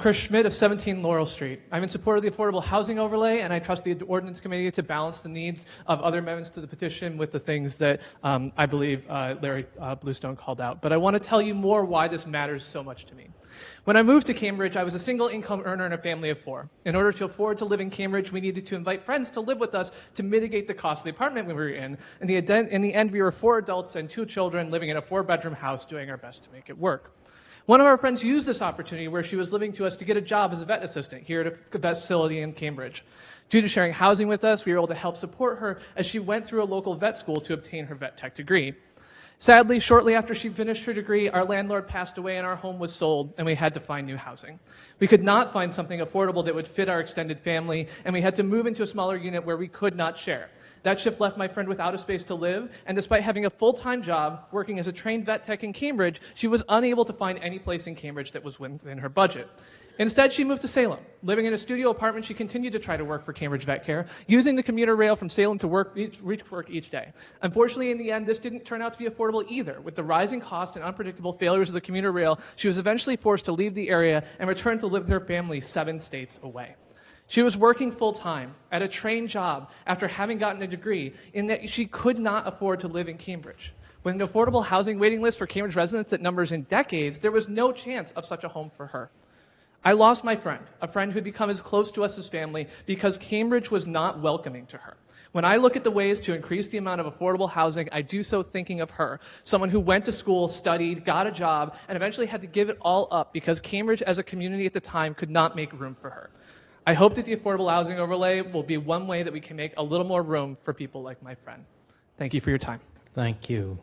Chris Schmidt of 17 Laurel Street. I'm in support of the affordable housing overlay, and I trust the ordinance committee to balance the needs of other amendments to the petition with the things that um, I believe uh, Larry uh, Bluestone called out. But I want to tell you more why this matters so much to me. When I moved to Cambridge, I was a single income earner in a family of four. In order to afford to live in Cambridge, we needed to invite friends to live with us to mitigate the cost of the apartment we were in. In the, in the end, we were four adults and two children living in a four bedroom house doing our best to make it work. One of our friends used this opportunity where she was living to us to get a job as a vet assistant here at a vet facility in Cambridge. Due to sharing housing with us, we were able to help support her as she went through a local vet school to obtain her vet tech degree. Sadly, shortly after she finished her degree, our landlord passed away and our home was sold, and we had to find new housing. We could not find something affordable that would fit our extended family, and we had to move into a smaller unit where we could not share. That shift left my friend without a space to live, and despite having a full time job working as a trained vet tech in Cambridge, she was unable to find any place in Cambridge that was within her budget. Instead, she moved to Salem. Living in a studio apartment, she continued to try to work for Cambridge Vet Care, using the commuter rail from Salem to work, each, reach work each day. Unfortunately, in the end, this didn't turn out to be affordable either. With the rising cost and unpredictable failures of the commuter rail, she was eventually forced to leave the area and return to live with her family seven states away. She was working full time at a trained job after having gotten a degree in that she could not afford to live in Cambridge. With an affordable housing waiting list for Cambridge residents that numbers in decades, there was no chance of such a home for her. I lost my friend, a friend who had become as close to us as family because Cambridge was not welcoming to her. When I look at the ways to increase the amount of affordable housing, I do so thinking of her, someone who went to school, studied, got a job, and eventually had to give it all up because Cambridge as a community at the time could not make room for her. I hope that the affordable housing overlay will be one way that we can make a little more room for people like my friend. Thank you for your time. Thank you.